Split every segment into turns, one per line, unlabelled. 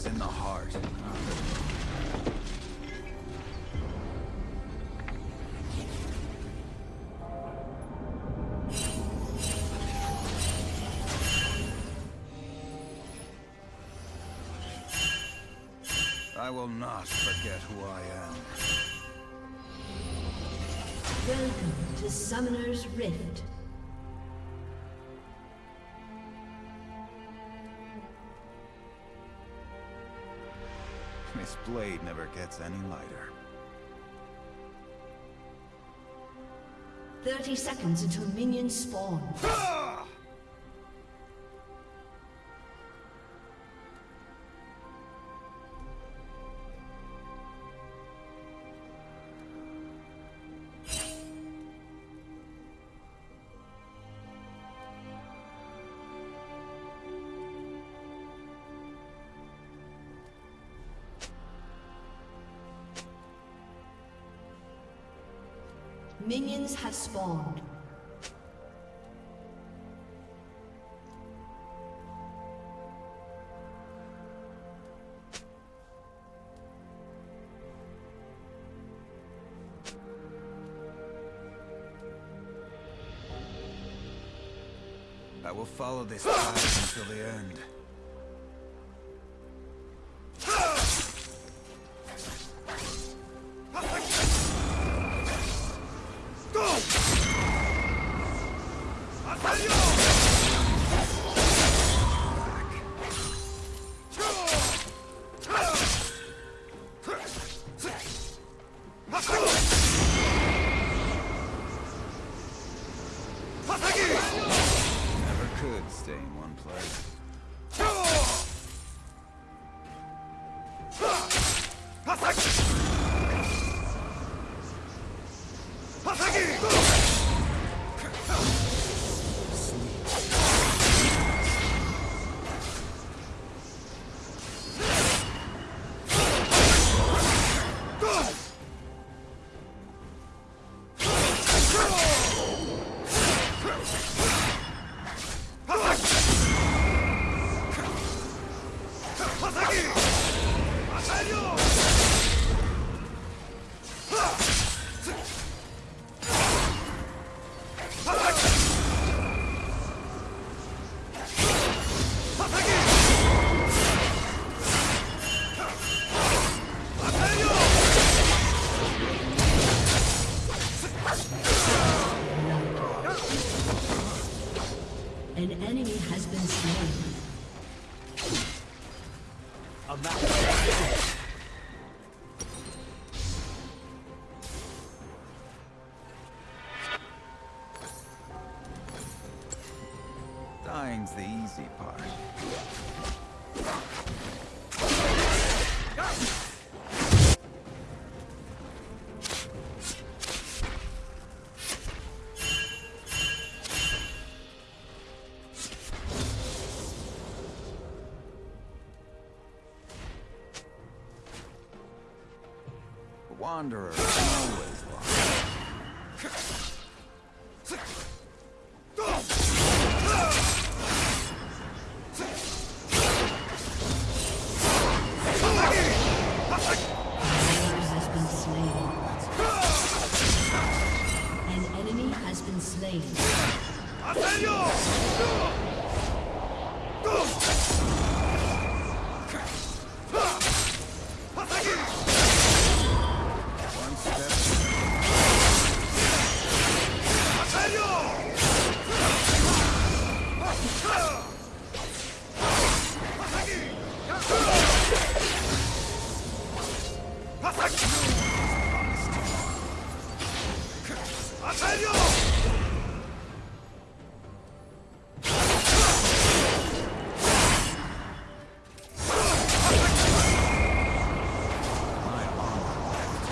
is in the heart. I will not forget who I am.
Welcome to Summoner's Rift.
This blade never gets any lighter.
30 seconds until minions spawn. Minions have spawned.
I will follow this path until the end. Dying's the easy part. The
slain.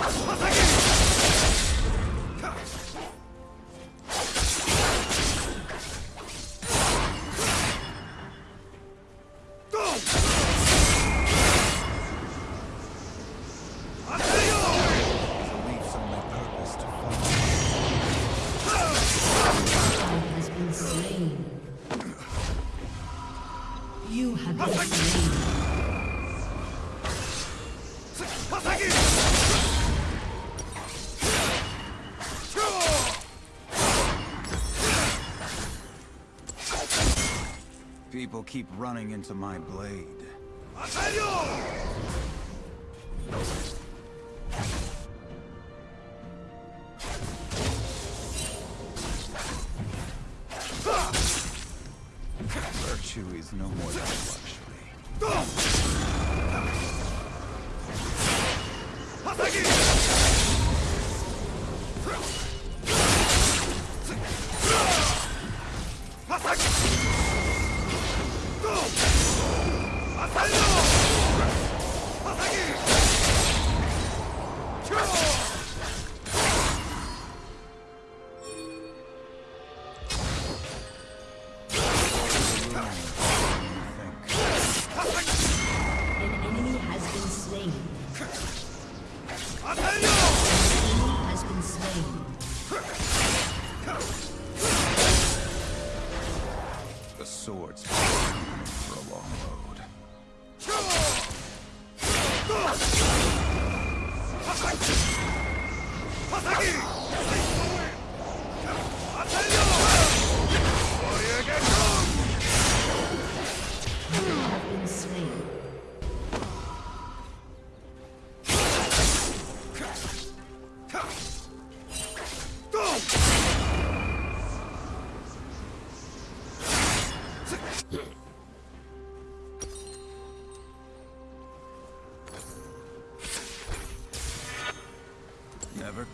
捧げる
people keep running into my blade.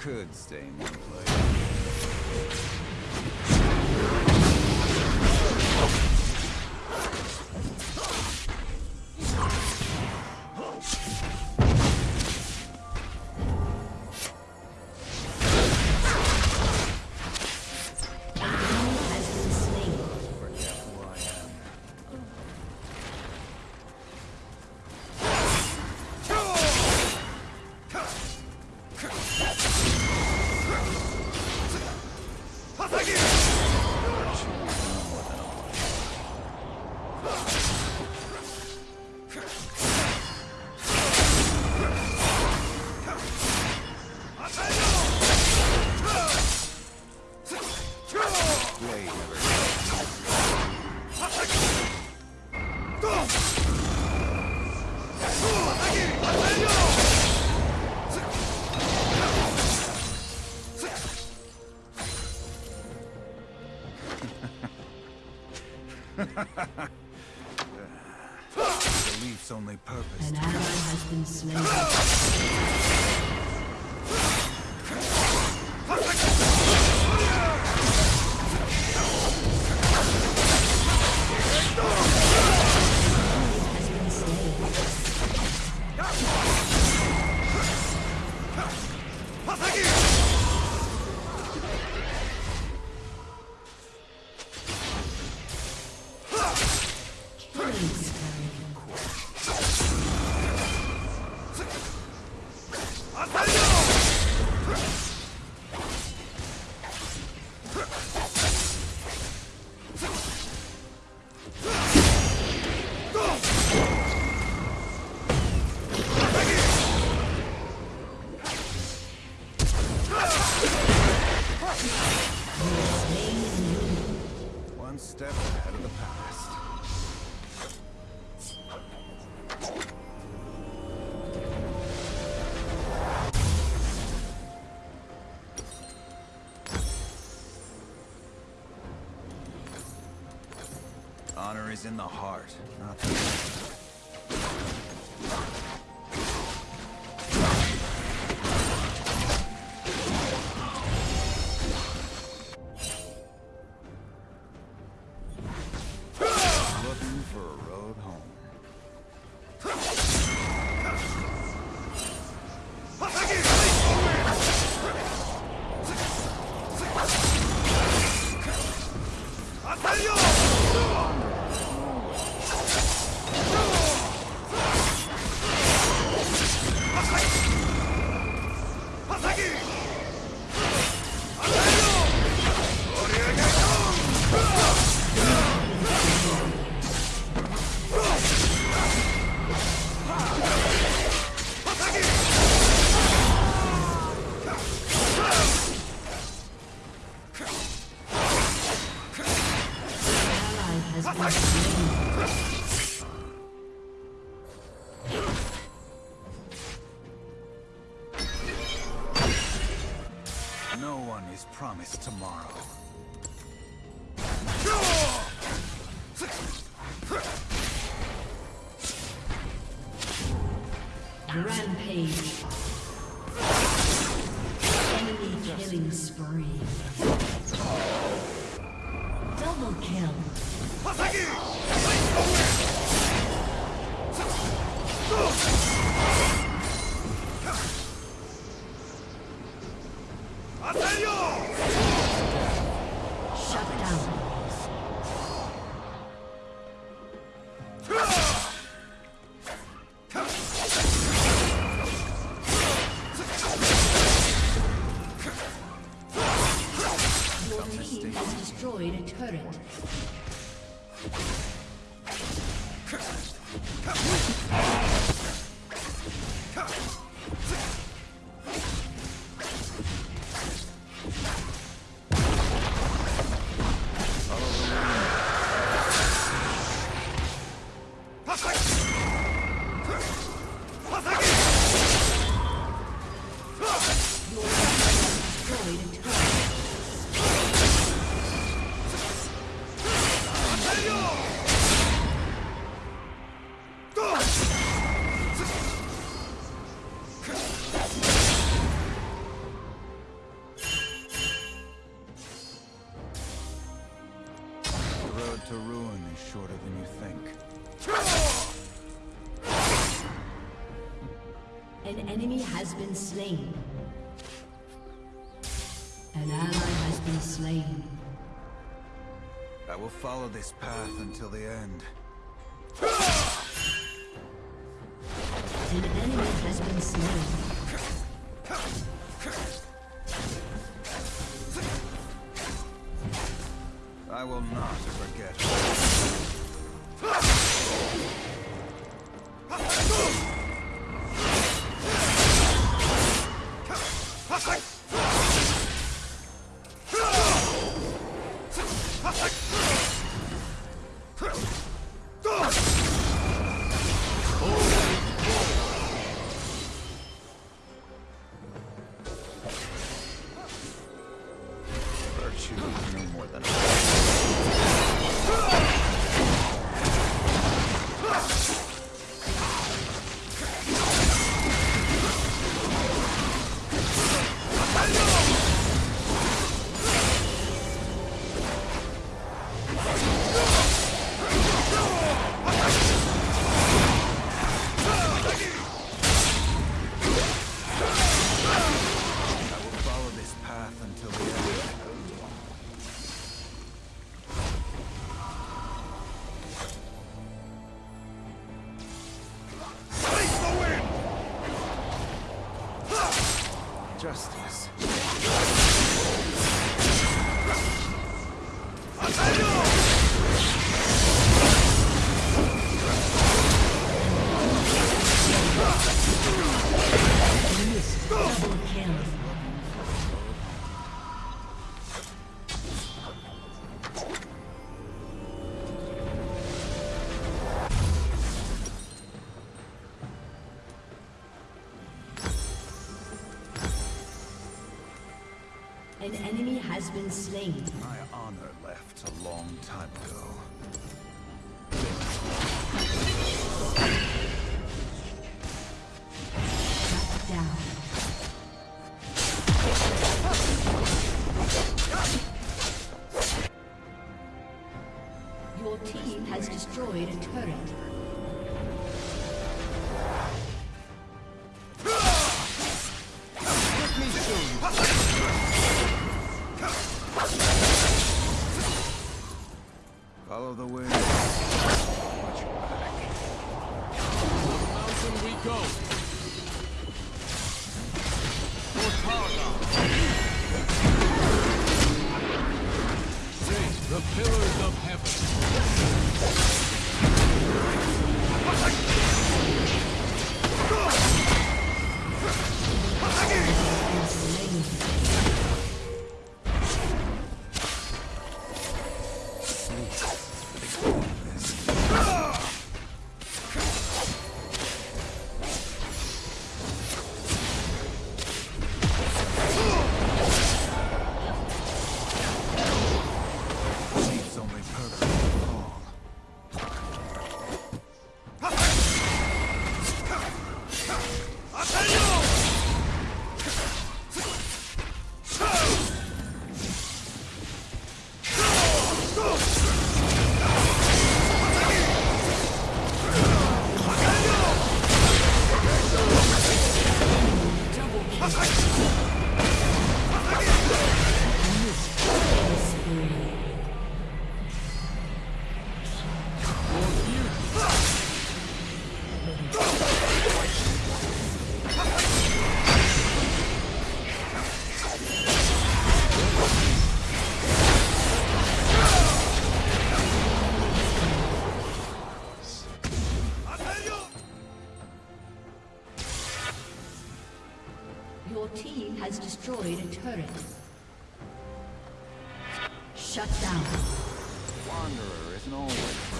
could stay in one place.
enemy.
is in the heart, not the... No one is promised tomorrow.
Rampage. Enemy killing spree. Double kill. 当たるよ slain. An ally has been slain.
I will follow this path until the end.
An enemy has been slain. has been slain. Shut down.
Wanderer isn't always.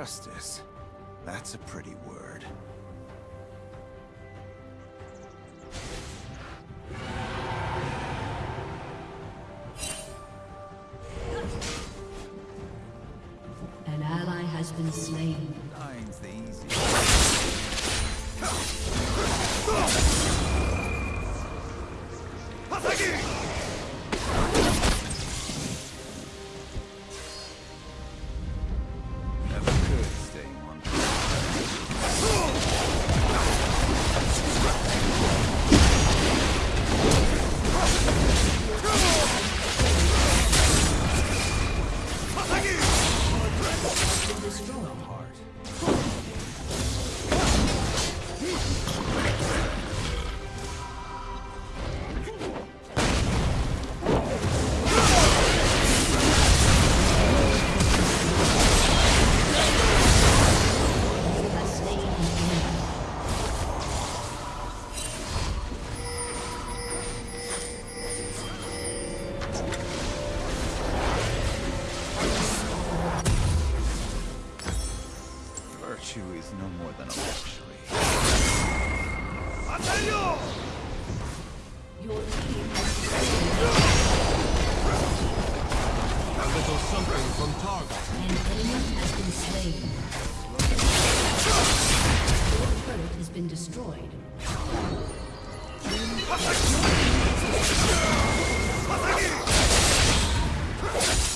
justice. That's a pretty word.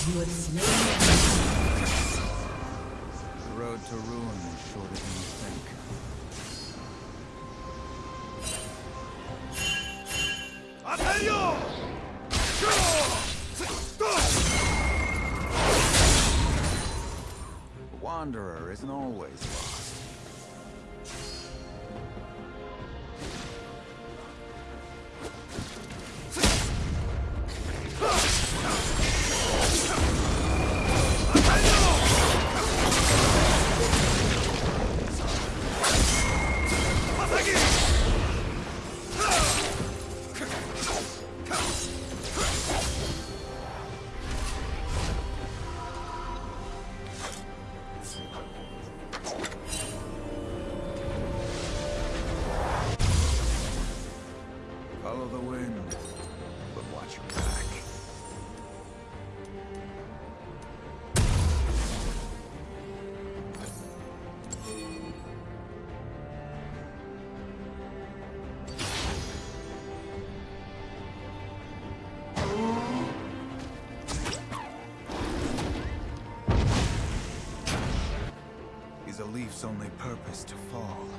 The road to ruin is shorter than you think. Attention! The Wanderer isn't always lost. life's only purpose to fall.